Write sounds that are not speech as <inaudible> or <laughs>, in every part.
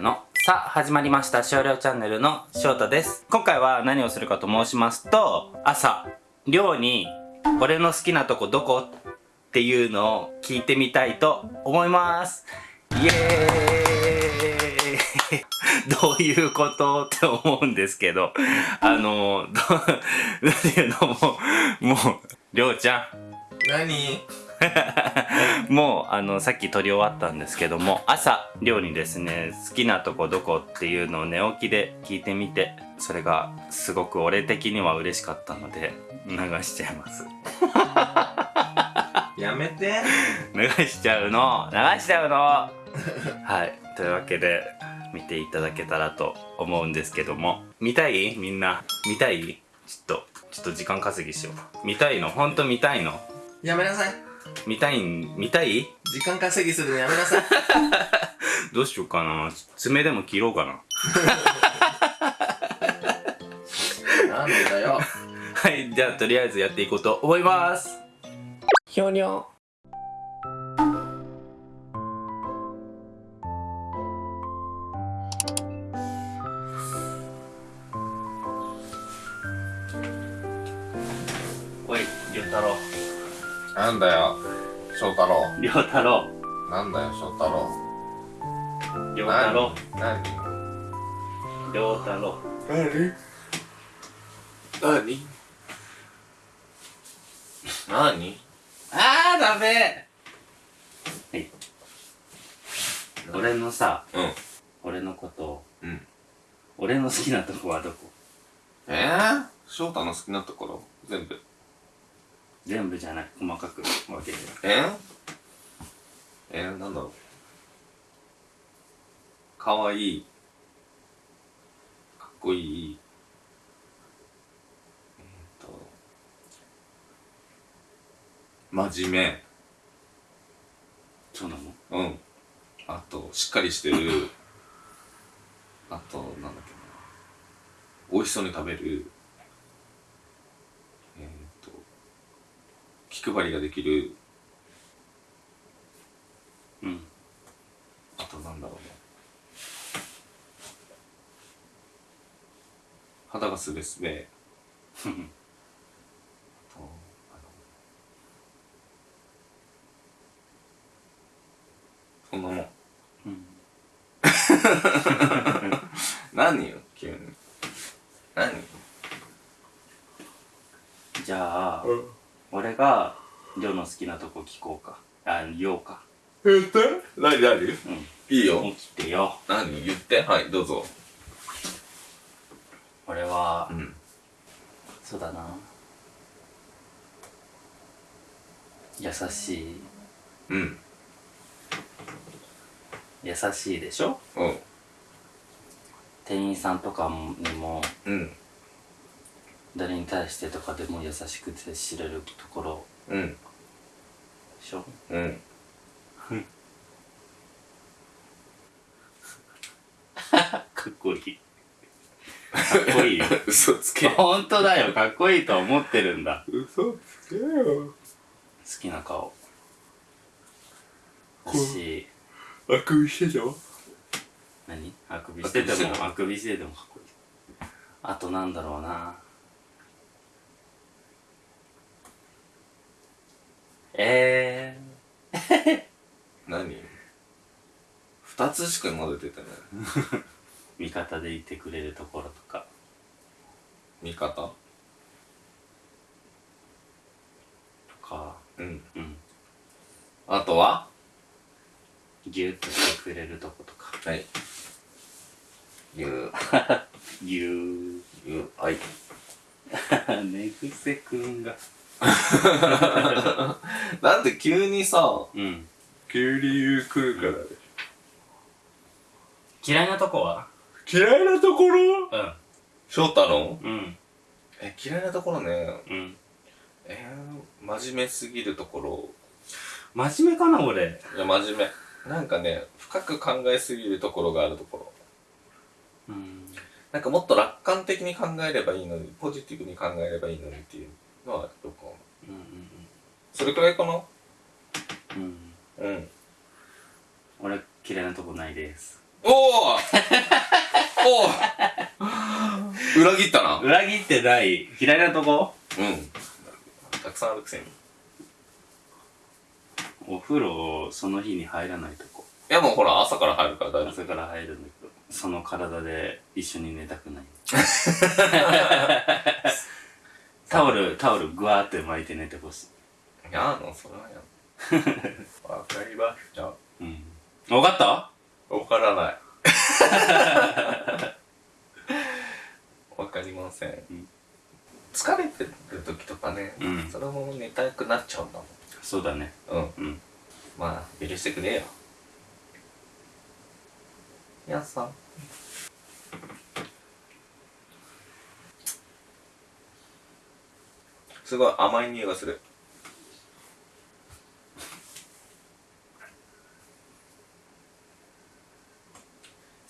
のさあ始まりました少量チャンネルの翔太です。今回は何をするかと申しますと朝寮に俺の好きなとこどこっていうのを聞いてみたいと思います。イエーイ。<laughs> どういうことって思うんですけどあのどなんていうの？ももうりょうちゃん。何？<laughs> もうあのさっき撮り終わったんですけども朝寮にですね。好きなとこどこっていうのを寝起きで聞いてみてそれがすごく俺的には嬉しかったので流しちゃいます。<laughs> やめて。流しちゃうの。流しちゃうの。はい。というわけで見ていただけたらと思うんですけども。見たい？みんな。見たい？ちょっとちょっと時間稼ぎしよう。見たいの？ほんと見たいの？やめなさい見たいん見たい？時間稼ぎするのやめなさい。<laughs> どうしようかな。爪でも切ろうかな。なんでだよ。はいじゃあとりあえずやっていこうと思います。ひょにょおいりょうたろなんだよ翔太郎。うりょうたろなんだよ翔太郎。うりょうたろ何？うりょうたろう何？何？何？あーダメ。はい俺のさうん。俺のことをうん。俺の好きなとこはどこ？えー、翔太の好きなところ？全部全部じゃない細かく分けてえ？ー、えー、なんだろうかわいいかっこいいえー、と真面目そうなのうん。あと、しっかりしてる。あと、なんだっけな。美味しそうに食べる。えっ、と、気配りができる。うんあと、なんだろうな。肌がすべすべ。<laughs> そんなもん。うん <laughs> 何よ、急に。何じゃあ、俺がりょうの好きなとこ聞こうかあ言おうかえっと何何？うんいいよ。起きてよ何？言って？はい、どうぞ。俺は、ん。そうだな優しいうん。優しいでしょ？うん。店員さんとかにもうん。誰に対してとかでも優しく接しれるところうん。でしょ。うん。<laughs> かっこいい。かっこいいよ。嘘つけ。本当だよ。かっこいいと思ってるんだ。嘘つけよ。好きな顔。だしあくびしてた何？あくびしててもあくびしててもかっこいい。あとなんだろうなえ何？二つしかまだ出てない。ー、<laughs> 味方でいてくれるところとか味方？とかうん。うんあとは？ギュッとしてくれるとことかはい。ゆう。ギュゆう。はい。ー寝癖くんがなんで急にさ、うん。急に言う来るからで嫌いなとこは？嫌いなところ？うん。翔太の？うん。え、嫌いなところね。うん。えー、真面目すぎるところ？真面目かな俺。いや、真面目。なんかね、深く考えすぎるところがあるところ。うん。なんかもっと楽観的に考えればいいのに、ポジティブに考えればいいのにっていうのはよくそれくらいかな？うん。うん。うん。俺嫌いなとこないです。お <laughs> おおお裏切ったな？裏切ってない。左のとこ？うん。たくさんあるくせに。いお風呂その日に入らないとこ。やもうほら朝から入るから大丈夫。朝から入るんだけどその体で一緒に寝たくない。<laughs> タオルタオルグワーって巻いて寝てほしいやだの？それはやだわかりました。うん。分かった？わからない。わかりません、ん。疲れてる時とかね、うん。それも寝たくなっちゃうんだそうだね。もんうん。うん。まあ許してくれよ。やっさん。すごい甘い匂いがする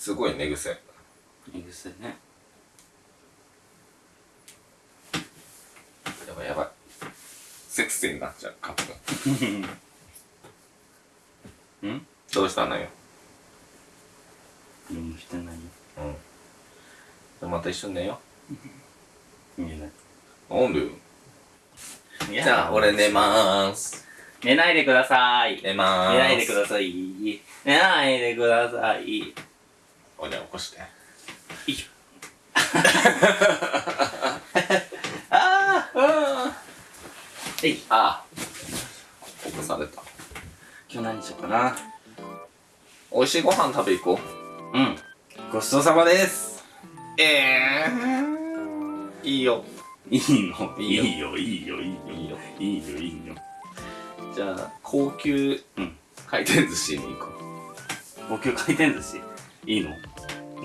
すごい寝癖。いいですね。やばいやばい。セクシーになっちゃうカップ <laughs> うん？どうしたのよ？何もしてないよ。うん。じゃあまた一緒に寝よ見えなうなんで？よいじゃあ俺寝まーす。寝ないでください。寝まーす。寝ないでください。寝ないでくださいおじゃあ起こして。<laughs> ああえい。あ起こされた。今日何しようかな。美味しいご飯食べ行こう。うん。ごちそうさまです。ええー、いいよ。いいの？いいよ。いいよいいよいいよ。いいよ。いいよじゃあ高級うん。回転寿司に行こ高級回転寿司？いいの？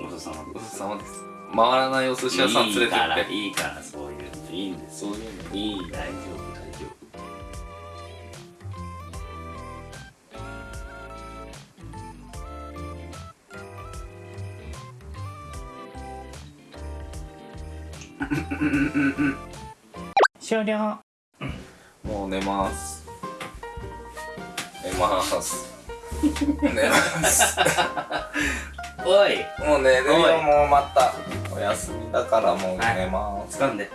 ごちそうさまです。ちそうさまです回らないお寿司屋さん連れていいからって。いいからそういうのいいん。ですそういうのいい大丈夫大丈夫終了もう <laughs> 寝ます。寝ます。寝ますおい。もう寝るよもうまたお休みだからもう寝ます、掴んで。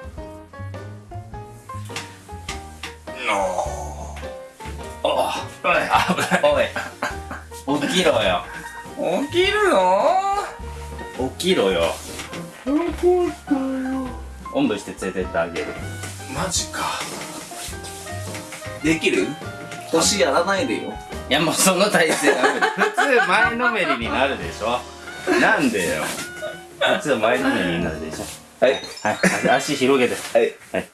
のおおい。おい。起きろよ。起きるの？起きろよ。おんぶして連れてってあげる。マジか。できる？年やらないでよ。いやもうその体勢ダメだ <laughs> 普通前のめりになるでしょなんでよ。普通前のめなるでしょ。はい。はい。足足広げて。はい。はい。よ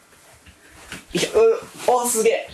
いしょうおすげえ